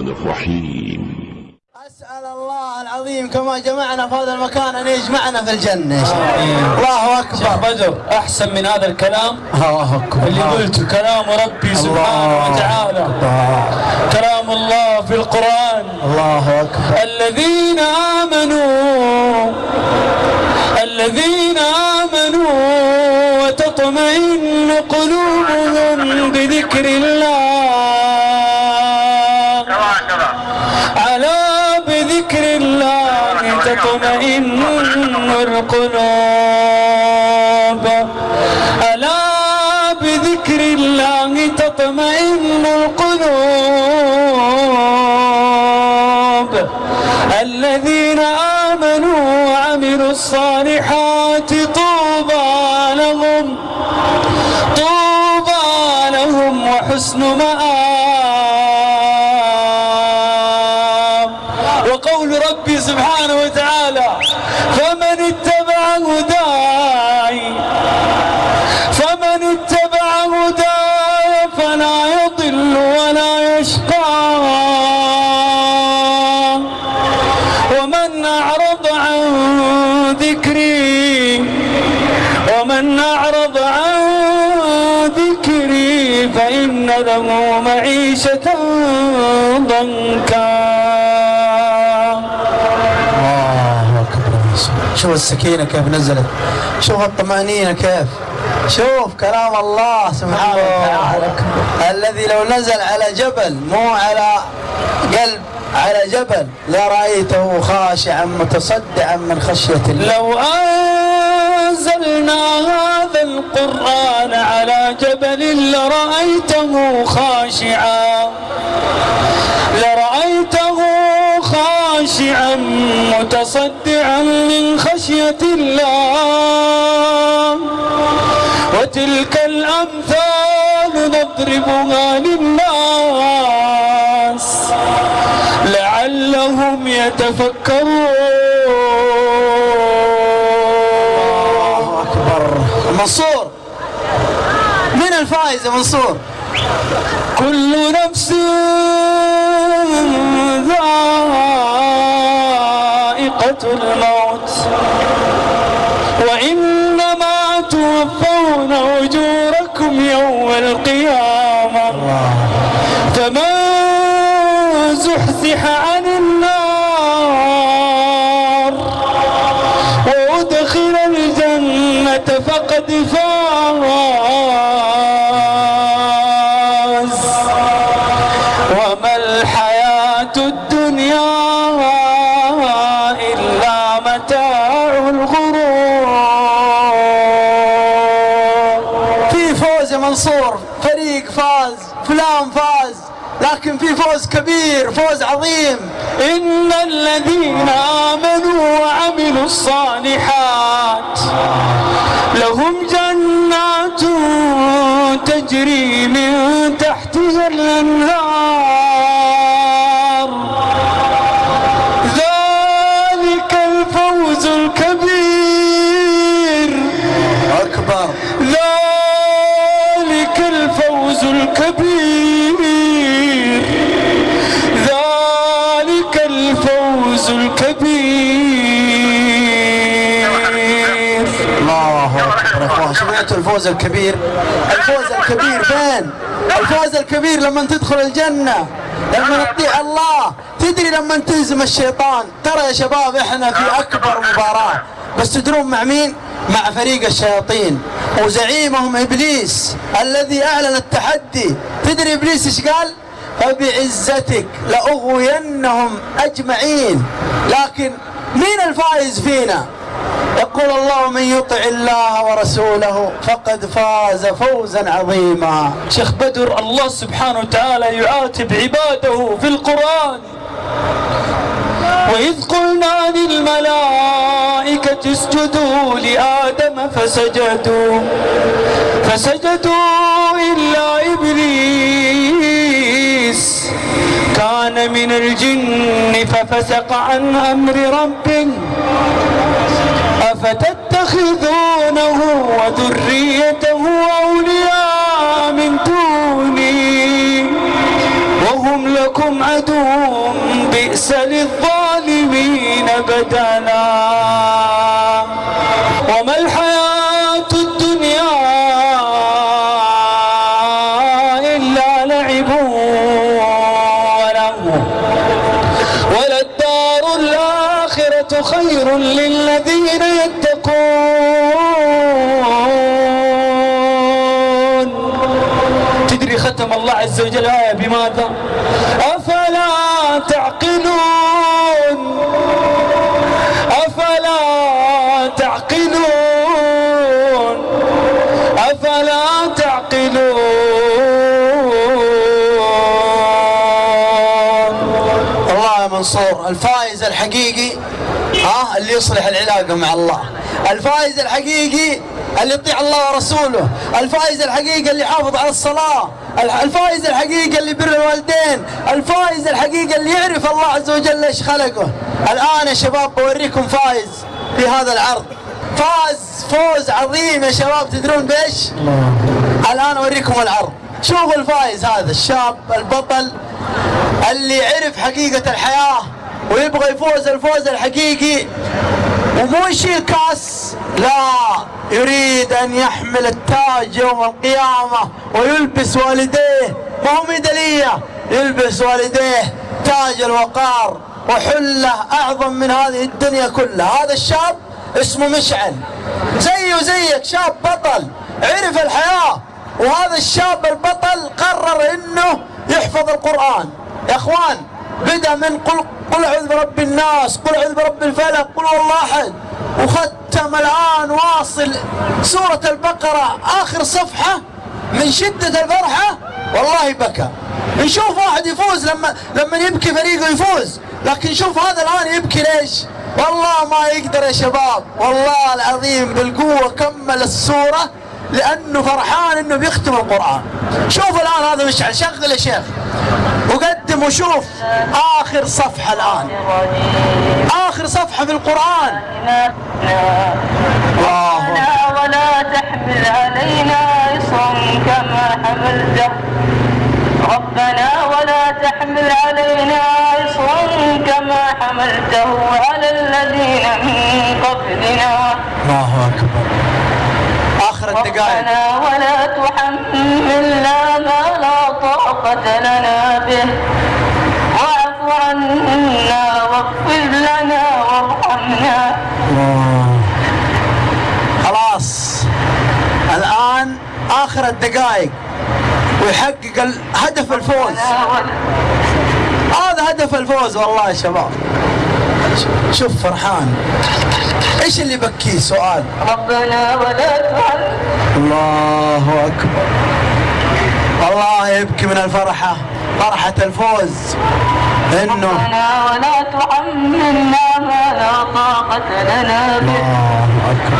الرحمن الرحيم. أسأل الله العظيم كما جمعنا في هذا المكان أن يجمعنا في الجنة. شاء الله الله شيخ أكبر بدر أحسن من هذا الكلام؟ الله أكبر. اللي قلته كلام ربي سبحانه وتعالى. أكبر. كلام الله في القرآن. الله أكبر. الذين آمنوا الذين آمنوا وتطمئن قلوبهم بذكر الله. تطمئن القلوب ألا بذكر الله تطمئن القلوب. الذين آمنوا وعملوا الصالحات طوبى لهم طوبى لهم وحسن مآب. ضنكا. الله أكبر. شوف السكينة كيف نزلت. شوف الطمأنينة كيف. شوف كلام الله سبحانه وتعالى. الذي لو نزل على جبل مو على قلب على جبل لرأيته خاشعا متصدعا من خشية الله. لو أنزلنا هذا القرآن على جبل لرأيته خاشعا. متصدعا من خشية الله. وتلك الأمثال نضربها للناس لعلهم يتفكرون. الله أكبر. منصور. من الفائز يا منصور؟ كل نفس توفون أجوركم يوم القيامة. فمن زحزح عن النار وأدخل الجنة فقد فاز. وما الحياة الدنيا؟ فلان فاز لكن في فوز كبير فوز عظيم. إن الذين آمنوا وعملوا الصالحات لهم جنات تجري من تحتها الأنهار. سمعتوا الفوز الكبير. الفوز الكبير فين؟ الفوز الكبير لما تدخل الجنة. لما تطيع الله. تدري لما تهزم الشيطان. ترى يا شباب إحنا في أكبر مباراة. بس تدرون مع مين؟ مع فريق الشياطين. وزعيمهم إبليس الذي أعلن التحدي. تدري إبليس إيش قال؟ فبعزتك لأغوينهم أجمعين. لكن مين الفائز فينا؟ يقول الله من يطع الله ورسوله فقد فاز فوزا عظيما. شيخ بدر الله سبحانه وتعالى يعاتب عباده في القرآن. وإذ قلنا للملائكة اسجدوا لآدم فسجدوا فسجدوا إلا إبليس. كان من الجن ففسق عن أمر ربه أفتتخذونه وذريته خير للذين يتقون. تدري ختم الله عز وجل آية بماذا؟ أفلا تعقلون. أفلا تعقلون. أفلا تعقلون. الله يا منصور الفائز الحقيقي ها اللي يصلح العلاقة مع الله. الفائز الحقيقي اللي يطيع الله ورسوله. الفائز الحقيقي اللي يحافظ على الصلاة. الفائز الحقيقي اللي بر الوالدين. الفائز الحقيقي اللي يعرف الله عز وجل ليش خلقه. الآن يا شباب بوريكم فائز في هذا العرض. فاز فوز عظيم يا شباب تدرون بإيش؟ الآن أوريكم العرض. شوفوا الفائز هذا الشاب البطل اللي يعرف حقيقة الحياة. ويبغى يفوز الفوز الحقيقي ومو يشيل كاس. لا يريد أن يحمل التاج يوم القيامة ويلبس والديه. ما هو ميدالية. يلبس والديه تاج الوقار وحلة أعظم من هذه الدنيا كلها. هذا الشاب اسمه مشعل. زيه زيك شاب بطل عرف الحياة. وهذا الشاب البطل قرر إنه يحفظ القرآن. يا أخوان بدأ من قل قل أعوذ برب الناس قل أعوذ برب الفلق قل هو الله احد وختم الآن واصل سورة البقرة آخر صفحة من شدة الفرحة. والله بكى. نشوف واحد يفوز لما لما يبكي فريقه يفوز. لكن شوف هذا الآن يبكي ليش؟ والله ما يقدر يا شباب. والله العظيم بالقوة كمل السورة لأنه فرحان إنه بيختم القرآن. شوف الآن هذا مشعل شغل يا شيخ. وقدم وشوف. آخر صفحة الآن. آخر صفحة في القرآن. الله ربنا ولا تحمل علينا إصرا كما حملته. ربنا ولا تحمل علينا إصرا كما حملته على الذين من قبلنا. الله أكبر. آخر الدقائق. ربنا ولا تحملنا ما لا طاقة لنا به. واعف عنا واغفر لنا وارحمنا. خلاص. الآن آخر الدقائق. ويحقق هدف الفوز. هذا هدف الفوز والله يا شباب. شوف فرحان. إيش اللي بكيه سؤال. ربنا ولا تحملنا الله أكبر. والله يبكي من الفرحة فرحة الفوز. إنه ربنا ولا تحملنا ما لا طاقة لنا به. الله أكبر.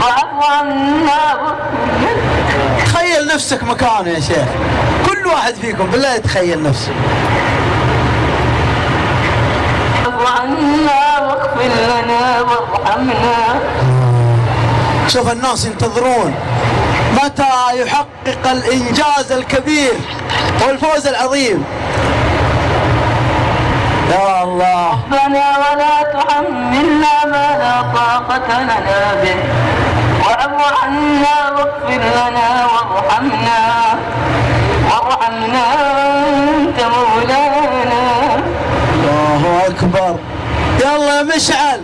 واعف عنا تخيل نفسك مكانه يا شيخ. كل واحد فيكم بالله يتخيل نفسه. عنا واغفر لنا وارحمنا. شوف الناس ينتظرون. متى يحقق الإنجاز الكبير والفوز العظيم؟ يا الله. ربنا ولا تحملنا ما لا طاقة لنا به وأعف عنا واغفر لنا وارحمنا. وارحمنا أنت مولانا. الله أكبر. يلا يا مشعل.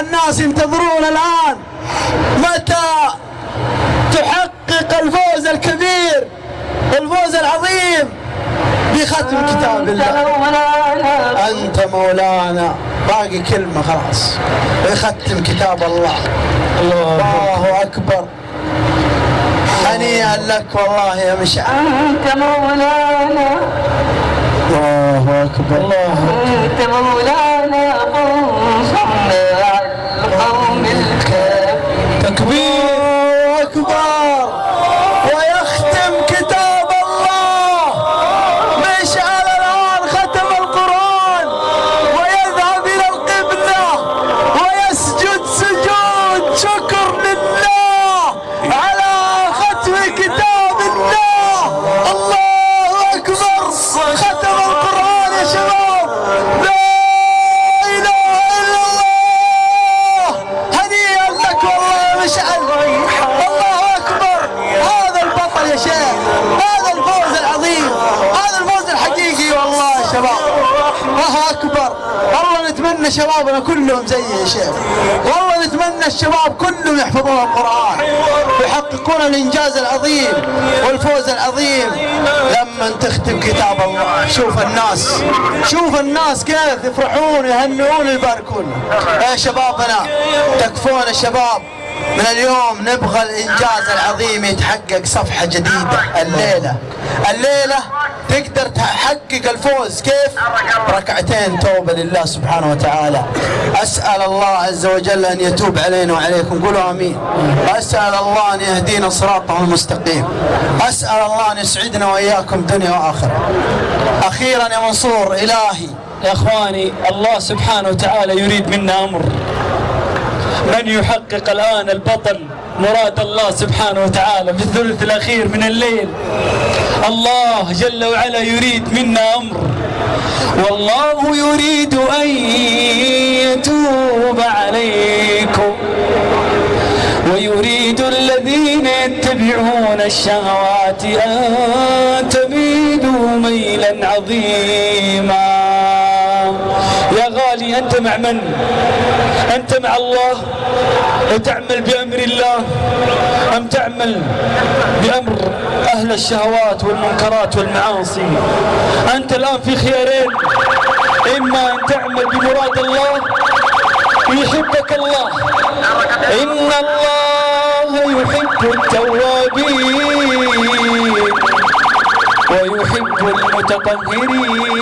الناس ينتظرون الآن متى تحقق الفوز الكبير الفوز العظيم بختم كتاب أنت الله أنت مولانا. باقي كلمة خلاص. يختم كتاب الله. الله أكبر. هنيئا لك والله يا مشعل. أنت مولانا. الله أكبر. الله أنت مولانا. فانصرنا على القوم الكافرين. تكبير. نتمنى شبابنا كلهم زي يا شيخ. والله نتمنى الشباب كلهم يحفظون القرآن ويحققون الإنجاز العظيم والفوز العظيم. لما تختم كتاب الله شوف الناس شوف الناس كيف يفرحون يهنئون ويباركون يا شبابنا تكفون الشباب من اليوم نبغى الإنجاز العظيم يتحقق صفحة جديدة الليلة. الليلة تقدر تحقق الفوز. كيف؟ ركعتين توبة لله سبحانه وتعالى. أسأل الله عز وجل أن يتوب علينا وعليكم. قولوا آمين. أسأل الله أن يهدينا صراطه المستقيم. أسأل الله أن يسعدنا وإياكم دنيا وآخرة. أخيرا يا منصور إلهي يا إخواني الله سبحانه وتعالى يريد منا أمر. من يحقق الآن البطل مراد الله سبحانه وتعالى في الثلث الأخير من الليل. الله جل وعلا يريد منا أمر. والله يريد أن يتوب عليكم. ويريد الذين يتبعون الشهوات أن تميلوا ميلا عظيما. أنت مع من؟ أنت مع الله؟ وتعمل بأمر الله؟ أم تعمل بأمر أهل الشهوات والمنكرات والمعاصي؟ أنت الآن في خيارين إما أن تعمل بمراد الله ويحبك الله. إن الله يحب التوابين ويحب المتطهرين.